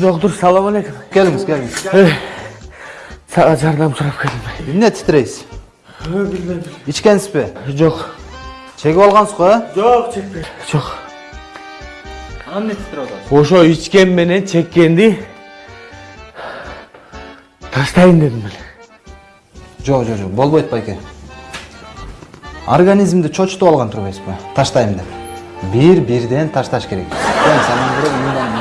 Доктор, салам алейкум. Келіңіз, келіңіз. Саға жардам сұрап келдім. Эмне титирейсиз? Билбейм. Ичкенсизби? Жок. Чегип алгансыз го? Жок, чекпейм. Жок. Эмне титирип атасыз? Ошо ичкен менен чеккенди таштайын дедим эле. Жок, жок, жок, болбойт байке. Организмди чочутуп алган турбайсызбы? Таштайм деп. Бир-бирден ташташ керек. Мен саған бір мындан